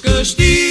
câștigi